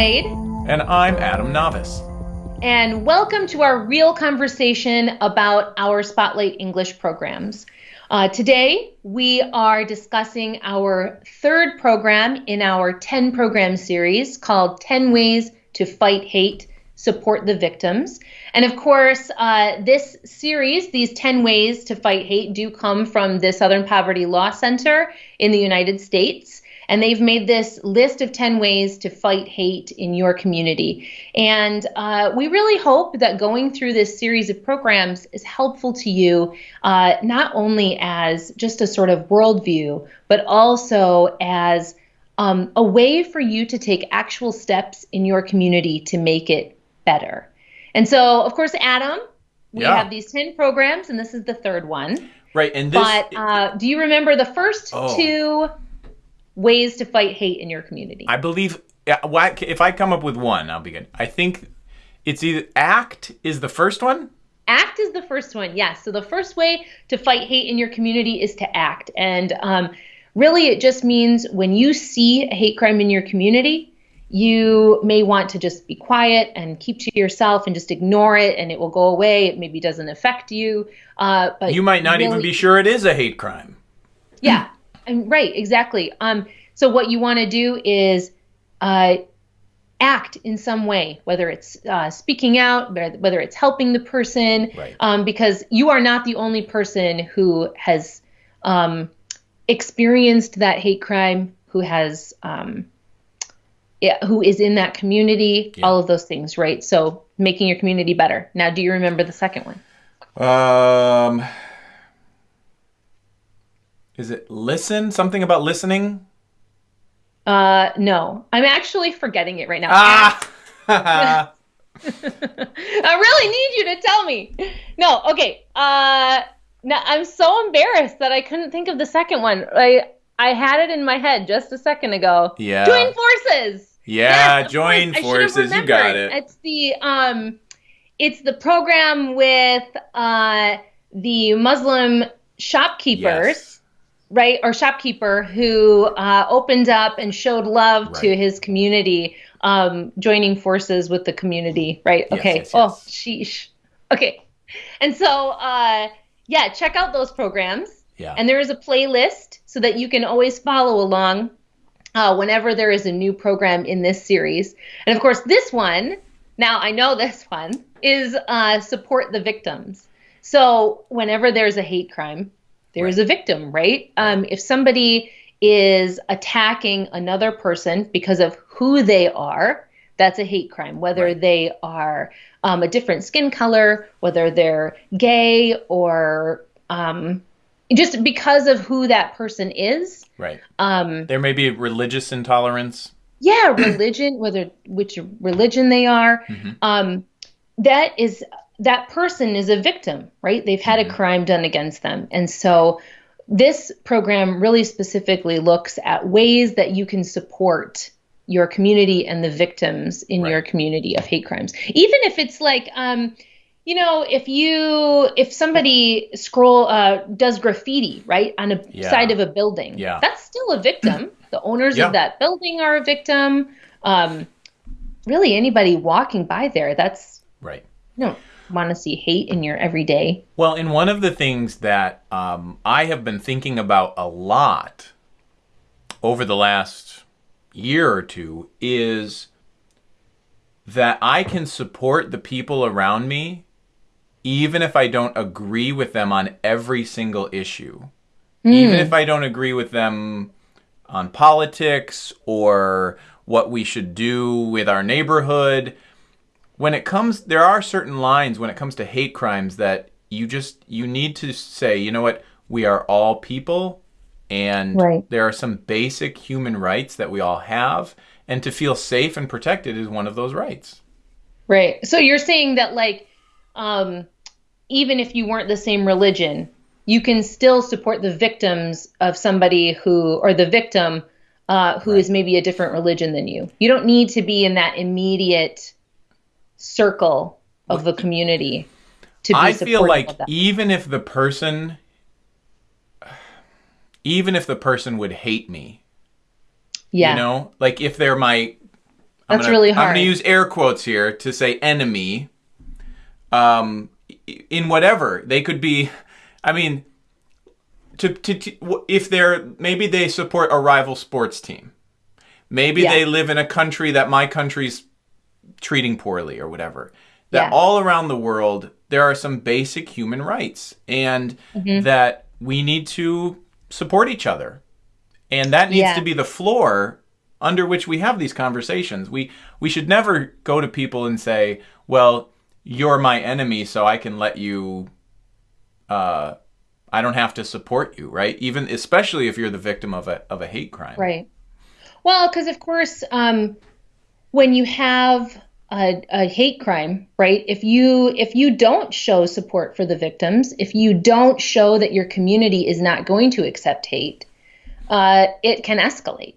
Waid. And I'm Adam Navis. And welcome to our real conversation about our Spotlight English programs. Uh, today, we are discussing our third program in our 10 program series called 10 Ways to Fight Hate, Support the Victims. And of course, uh, this series, these 10 Ways to Fight Hate, do come from the Southern Poverty Law Center in the United States and they've made this list of 10 ways to fight hate in your community. And uh, we really hope that going through this series of programs is helpful to you, uh, not only as just a sort of worldview, but also as um, a way for you to take actual steps in your community to make it better. And so, of course, Adam, we yeah. have these 10 programs, and this is the third one. Right. And this, but uh, do you remember the first oh. two ways to fight hate in your community? I believe if I come up with one, I'll be good. I think it's either ACT is the first one. ACT is the first one, yes. So the first way to fight hate in your community is to act. And um, really, it just means when you see a hate crime in your community, you may want to just be quiet and keep to yourself and just ignore it and it will go away. It maybe doesn't affect you. Uh, but you might not really, even be sure it is a hate crime. Yeah, and right, exactly. Um, so what you want to do is uh, act in some way, whether it's uh, speaking out, whether it's helping the person, right. um, because you are not the only person who has um, experienced that hate crime, who has, um, yeah, who is in that community, yeah. all of those things, right? So making your community better. Now, do you remember the second one? Um, is it listen? Something about listening? Uh, no. I'm actually forgetting it right now. Ah! I really need you to tell me. No, okay. Uh, now I'm so embarrassed that I couldn't think of the second one. I I had it in my head just a second ago. Yeah. Join forces. Yeah, yes, join forces. You got it. It's the um, it's the program with uh the Muslim shopkeepers. Yes right, or shopkeeper who uh, opened up and showed love right. to his community, um, joining forces with the community, right? Yes, okay. Yes, yes. Oh, sheesh. Okay. And so, uh, yeah, check out those programs. Yeah. And there is a playlist so that you can always follow along uh, whenever there is a new program in this series. And of course, this one, now I know this one, is uh, support the victims. So whenever there's a hate crime, there is right. a victim, right? Um, if somebody is attacking another person because of who they are, that's a hate crime. Whether right. they are um, a different skin color, whether they're gay, or um, just because of who that person is. Right. Um, there may be religious intolerance. Yeah, religion, whether which religion they are. Mm-hmm. Um, that is that person is a victim, right? They've had mm-hmm. a crime done against them. And so this program really specifically looks at ways that you can support your community and the victims in right. your community of hate crimes. Even if it's like, um, you know, if you if somebody scroll uh, does graffiti right on a yeah. side of a building, yeah. that's still a victim. the owners yeah. of that building are a victim. Um, really, anybody walking by there, that's right. No, want to see hate in your everyday. Well, and one of the things that um, I have been thinking about a lot over the last year or two is that I can support the people around me even if I don't agree with them on every single issue. Mm. Even if I don't agree with them on politics or what we should do with our neighborhood when it comes there are certain lines when it comes to hate crimes that you just you need to say you know what we are all people and right. there are some basic human rights that we all have and to feel safe and protected is one of those rights right so you're saying that like um even if you weren't the same religion you can still support the victims of somebody who or the victim uh, who right. is maybe a different religion than you you don't need to be in that immediate circle of the community to be I feel like even if the person even if the person would hate me. Yeah. You know, like if they're my That's gonna, really I'm going to use air quotes here to say enemy. Um, in whatever they could be, I mean, to, to, to if they're maybe they support a rival sports team, maybe Yeah. they live in a country that my country's treating poorly or whatever. That Yeah. all around the world there are some basic human rights, and Mm-hmm. that we need to support each other and that needs Yeah. to be the floor under which we have these conversations we we should never go to people and say well you're my enemy so i can let you uh i don't have to support you right even especially if you're the victim of a of a hate crime Right. Well, because of course, um, when you have a, a hate crime, right? If you if you don't show support for the victims, if you don't show that your community is not going to accept hate, uh, it can escalate.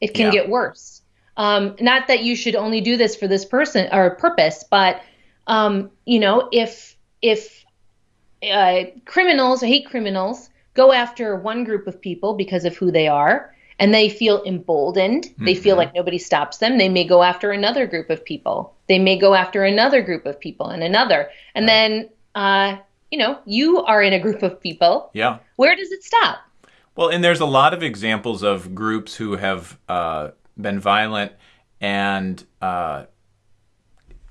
It can Yeah. get worse. Um, not that you should only do this for this person or purpose, but um, you know, if if uh, criminals hate criminals go after one group of people because of who they are and they feel emboldened. They feel like nobody stops them. They may go after another group of people. They may go after another group of people and another. And then uh, you know you are in a group of people. Yeah. Where does it stop? Well, and there's a lot of examples of groups who have uh, been violent, and uh,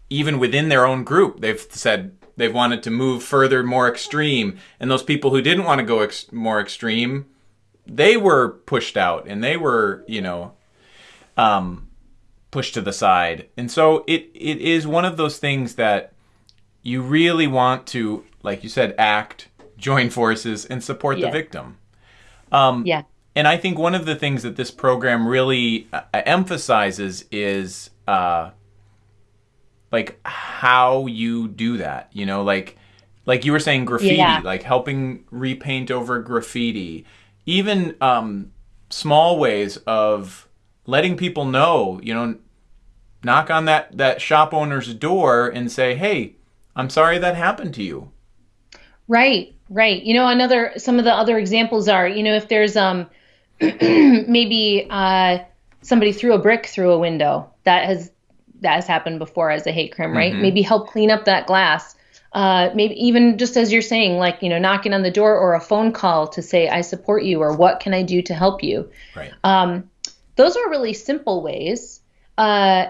even within their own group, they've said they've wanted to move further, more extreme. And those people who didn't want to go ex- more extreme, they were pushed out, and they were, you know, um, pushed to the side. And so it it is one of those things that you really want to, like you said, act, join forces, and support Yeah. the victim. Um, yeah and I think one of the things that this program really uh, emphasizes is uh, like how you do that. You know, like like you were saying, graffiti, Yeah. like helping repaint over graffiti, even um, small ways of letting people know. You know, knock on that that shop owner's door and say, "Hey, I'm sorry that happened to you." Right, right. You know, another some of the other examples are, you know, if there's um maybe uh somebody threw a brick through a window. That has that has happened before as a hate crime, right? Maybe help clean up that glass. Uh, maybe even just as you're saying, like you know, knocking on the door or a phone call to say I support you or what can I do to help you. Right. Um, those are really simple ways uh,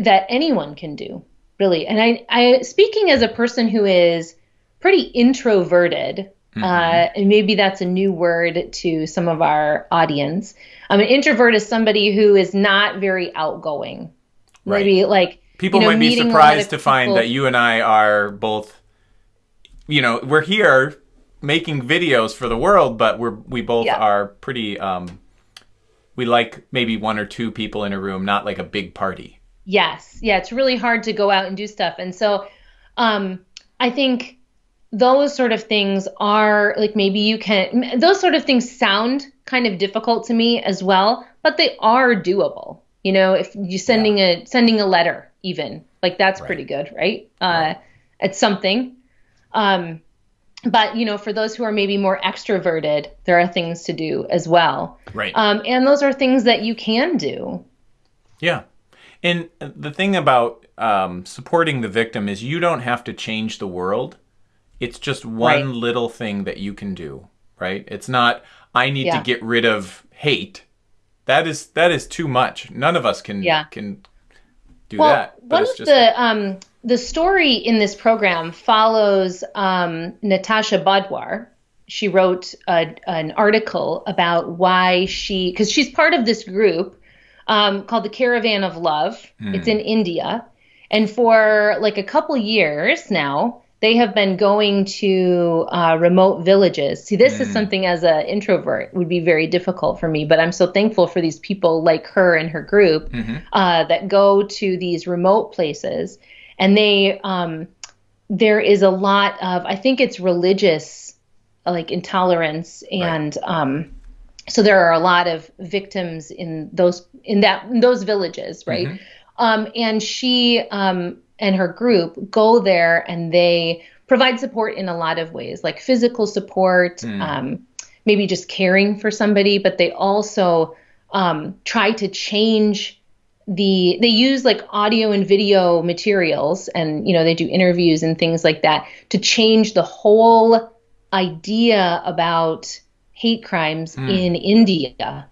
that anyone can do, really. And I, I, speaking as a person who is pretty introverted, uh, and maybe that's a new word to some of our audience. Um, an introvert is somebody who is not very outgoing. Right. Maybe like People you know, might be meeting a lot surprised to find that you and I are both, you know, we're here making videos for the world, but we're we both Yeah. are pretty. Um, we like maybe one or two people in a room, not like a big party. Yes. Yeah, it's really hard to go out and do stuff. And so um I think those sort of things are like maybe you can those sort of things sound kind of difficult to me as well, but they are doable. You know, if you're sending a sending a letter even, like that's pretty good, right? Uh it's something. Um but you know, for those who are maybe more extroverted, there are things to do as well. Right. Um and those are things that you can do. Yeah. And the thing about um, supporting the victim is you don't have to change the world. It's just one Right. little thing that you can do, right? It's not I need Yeah. to get rid of hate. That is that is too much. None of us can Yeah. can do Well, that. One of the um, the story in this program follows um, Natasha Badhwar. She wrote a, an article about why she, because she's part of this group um, called the Caravan of Love. It's in India, and for like a couple years now, they have been going to uh, remote villages. See, this is something as an introvert would be very difficult for me, but I'm so thankful for these people like her and her group uh, that go to these remote places, and they um, there is a lot of I think it's religious like intolerance and um, so there are a lot of victims in those in that in those villages right? Um, and she um, and her group go there and they provide support in a lot of ways like physical support um, maybe just caring for somebody but they also um, try to change the they use like audio and video materials and you know they do interviews and things like that to change the whole idea about hate crimes Hmm. in India,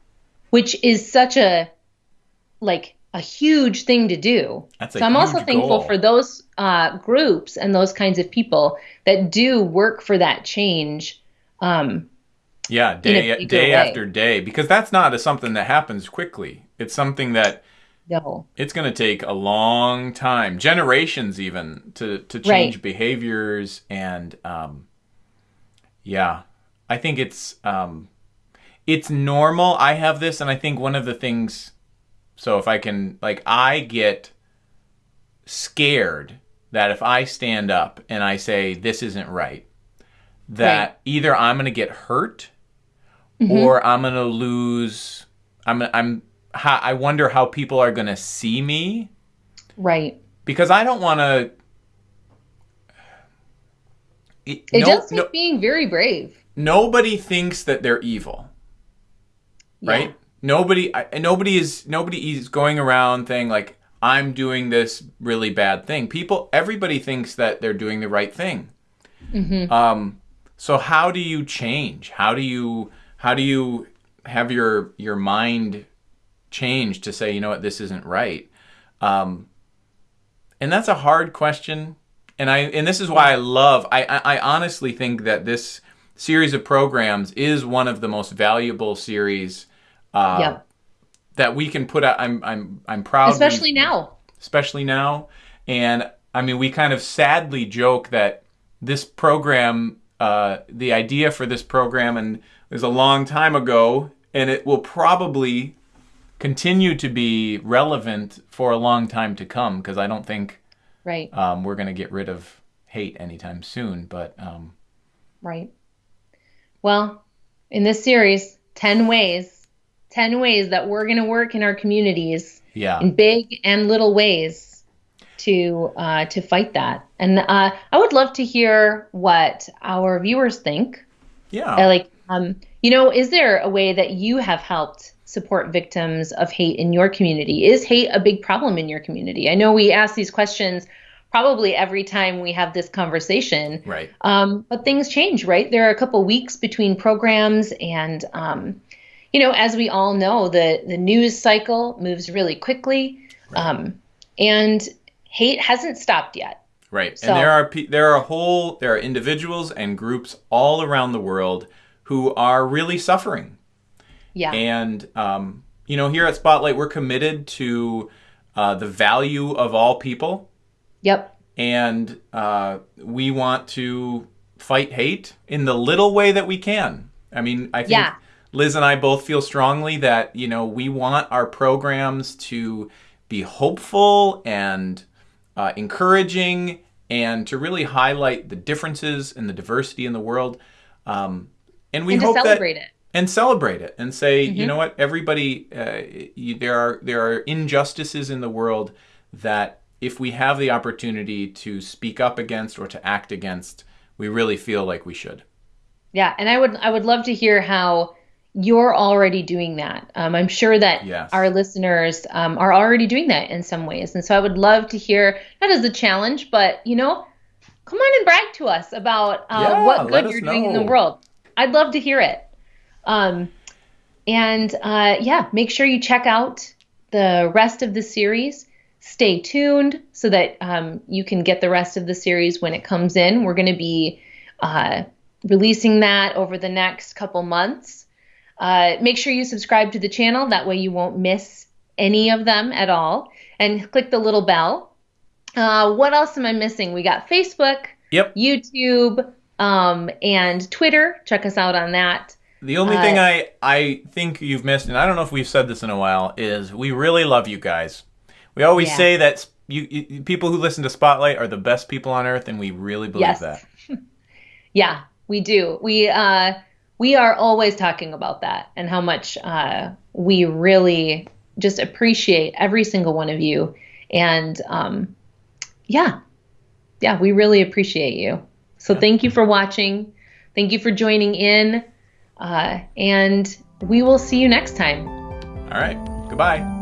which is such a like a huge thing to do. That's a so I'm also thankful goal. for those uh, groups and those kinds of people that do work for that change. Um, Yeah, day day way. after day, because that's not a, something that happens quickly. It's something that no, it's going to take a long time, generations even, to to change Right. behaviors and um, yeah, I think it's um, it's normal. I have this, and I think one of the things. So if I can, like, I get scared that if I stand up and I say this isn't right, that Right. either I'm going to get hurt Mm-hmm. or I'm going to lose. I'm I'm. I wonder how people are going to see me right. because I don't want to. It, It no- does take no- being very brave. nobody thinks that they're evil, Yeah. right? Nobody, I, nobody is nobody is going around saying like I'm doing this really bad thing. People, everybody thinks that they're doing the right thing. Mm-hmm. Um, so how do you change? How do you how do you have your your mind change to say you know what this isn't right? Um, and that's a hard question. And I and this is why I love. I I, I honestly think that this series of programs is one of the most valuable series uh, Yep. that we can put out. I'm I'm I'm proud. Especially now. especially now. And I mean, we kind of sadly joke that this program, uh, the idea for this program, and was a long time ago, and it will probably continue to be relevant for a long time to come because I don't think Right. um, we're going to get rid of hate anytime soon. But um, Right. Well, in this series, 10 ways, 10 ways that we're going to work in our communities yeah, in big and little ways to uh, to fight that. And uh, I would love to hear what our viewers think. yeah, Uh, like, um, you know, is there a way that you have helped support victims of hate in your community? Is hate a big problem in your community? I know we ask these questions probably every time we have this conversation. right, Um, but things change, right? There are a couple weeks between programs, and um, you know, as we all know, the the news cycle moves really quickly, um, and hate hasn't stopped yet. right. So- and there are pe- there are whole there are individuals and groups all around the world who are really suffering. Yeah, And um, you know, here at Spotlight, we're committed to uh, the value of all people, yep, and uh, we want to fight hate in the little way that we can. I mean, I think Yeah. Liz and I both feel strongly that you know we want our programs to be hopeful and uh, encouraging, and to really highlight the differences and the diversity in the world. Um, and we and to hope that celebrate it. and celebrate it and say you Mm-hmm. know what everybody uh, you, there are there are injustices in the world that if we have the opportunity to speak up against or to act against we really feel like we should Yeah, and I would I would love to hear how you're already doing that. Um, I'm sure that Yes. our listeners um, are already doing that in some ways, and so I would love to hear not as a challenge, but you know, come on and brag to us about uh, Yeah, what good you're doing in the world. I'd love to hear it. Um, and uh, yeah, make sure you check out the rest of the series. Stay tuned so that um, you can get the rest of the series when it comes in. We're going to be uh, releasing that over the next couple months. Uh, make sure you subscribe to the channel. That way you won't miss any of them at all. And click the little bell. Uh, what else am I missing? We got Facebook, yep YouTube, um, and Twitter. Check us out on that. the only Uh, thing i i think you've missed and i don't know if we've said this in a while is we really love you guys we always Yeah. say that you, you people who listen to spotlight are the best people on earth and we really believe Yes. that Yeah, we do. We uh, we are always talking about that and how much uh, we really just appreciate every single one of you. And um, yeah, yeah, we really appreciate you. So thank you for watching. Thank you for joining in. Uh, and we will see you next time. all right goodbye